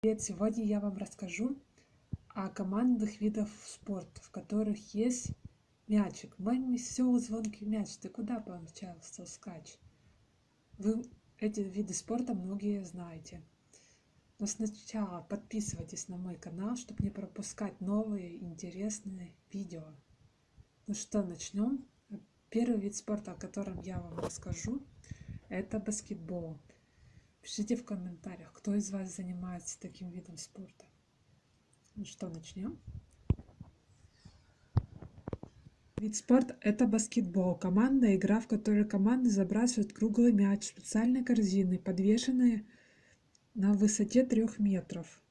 Привет! Сегодня я вам расскажу о командных видах спорта, в которых есть мячик. Мой веселый звонкий мяч, ты куда помчался, скач? Вы эти виды спорта многие знаете. Но сначала подписывайтесь на мой канал, чтобы не пропускать новые интересные видео. Ну что, начнем? Первый вид спорта, о котором я вам расскажу, это баскетбол. Пишите в комментариях, кто из вас занимается таким видом спорта. Ну что, начнем? Вид спорта – это баскетбол. Командная игра, в которой команды забрасывают круглый мяч в специальной корзины, подвешенные на высоте 3 метров.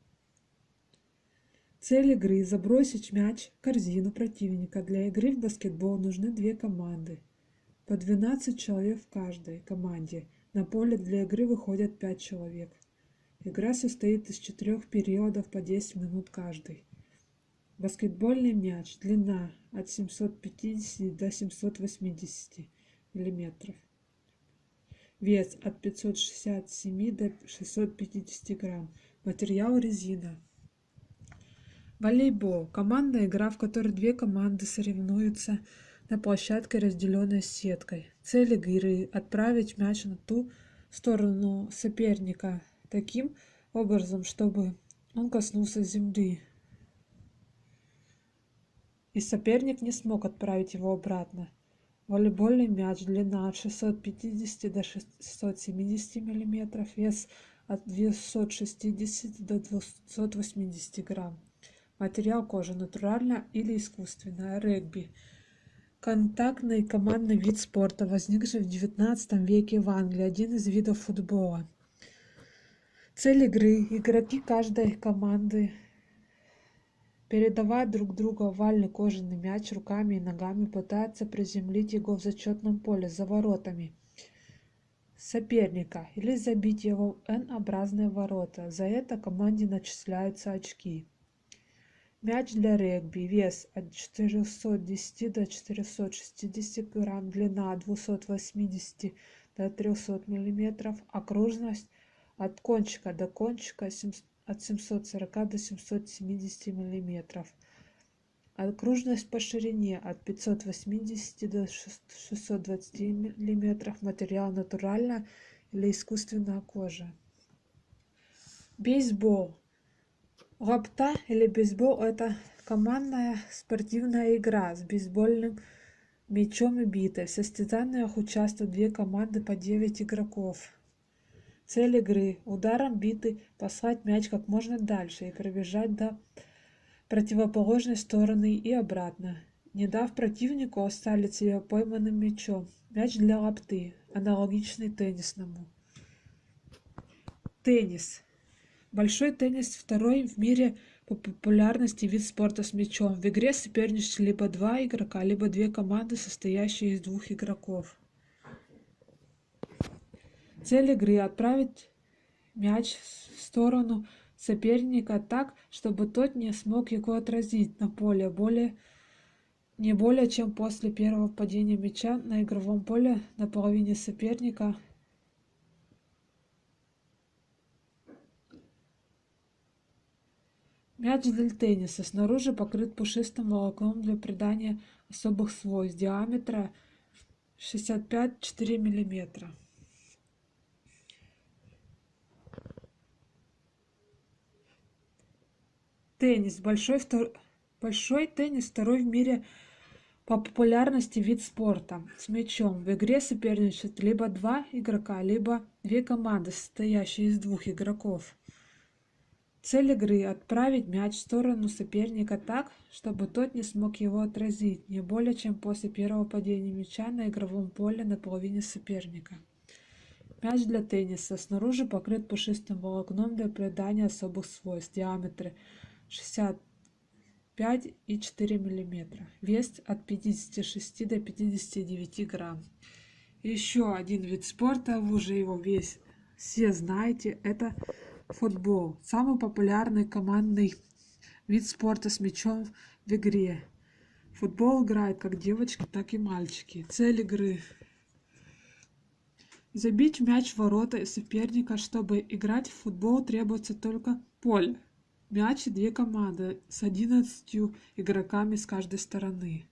Цель игры – забросить мяч в корзину противника. Для игры в баскетбол нужны две команды. По 12 человек в каждой команде – на поле для игры выходят 5 человек. Игра состоит из четырех периодов по 10 минут каждый. Баскетбольный мяч. Длина от 750 до 780 мм. Вес от 567 до 650 грамм. Материал резина. Волейбол. Командная игра, в которой две команды соревнуются на площадке, разделенной сеткой. Цель игры – отправить мяч на ту сторону соперника таким образом, чтобы он коснулся земли. И соперник не смог отправить его обратно. Волейбольный мяч длина от 650 до 670 мм, вес от 260 до 280 грамм. Материал кожи натуральная или искусственная. Регби – Контактный командный вид спорта, возникший в XIX веке в Англии, один из видов футбола. Цель игры. Игроки каждой команды передавая друг другу овальный кожаный мяч руками и ногами, пытаются приземлить его в зачетном поле за воротами соперника или забить его N-образные ворота. За это команде начисляются очки. Мяч для регби. Вес от 410 до 460 грамм. Длина от 280 до 300 миллиметров. Окружность от кончика до кончика от 740 до 770 миллиметров. Окружность по ширине от 580 до 620 миллиметров. Материал натуральная или искусственная кожа. Бейсбол. Лапта или бейсбол – это командная спортивная игра с бейсбольным мячом и битой. В состязаниях участвуют две команды по 9 игроков. Цель игры – ударом биты послать мяч как можно дальше и пробежать до противоположной стороны и обратно, не дав противнику оставить себя пойманным мячом. Мяч для лапты, аналогичный теннисному. Теннис. Большой теннис – второй в мире по популярности вид спорта с мячом. В игре соперничают либо два игрока, либо две команды, состоящие из двух игроков. Цель игры – отправить мяч в сторону соперника так, чтобы тот не смог его отразить на поле более, не более чем после первого падения мяча на игровом поле на половине соперника – Мяч для тенниса снаружи покрыт пушистым волокном для придания особых свойств диаметра 65-4 мм. Теннис. Большой, втор... Большой теннис второй в мире по популярности вид спорта с мячом. В игре соперничают либо два игрока, либо две команды, состоящие из двух игроков. Цель игры – отправить мяч в сторону соперника так, чтобы тот не смог его отразить, не более чем после первого падения мяча на игровом поле на половине соперника. Мяч для тенниса снаружи покрыт пушистым волокном для придания особых свойств. Диаметр 65 и 4 мм. Вес от 56 до 59 грамм. Еще один вид спорта, вы уже его весь все знаете, это Футбол – самый популярный командный вид спорта с мячом в игре. Футбол играют как девочки, так и мальчики. Цель игры – забить мяч в ворота соперника. Чтобы играть в футбол, требуется только поле мяч и две команды с одиннадцатью игроками с каждой стороны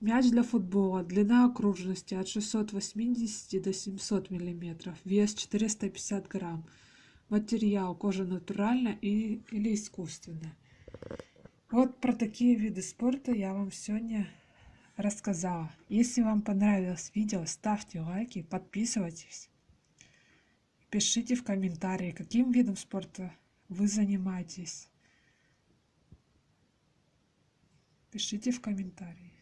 мяч для футбола. Длина окружности от 680 до 700 миллиметров. Вес 450 грамм. Материал кожа натуральная или искусственная вот про такие виды спорта я вам сегодня рассказала. Если вам понравилось видео ставьте лайки подписывайтесь. Пишите в комментарии каким видом спорта вы занимаетесь. Пишите в комментарии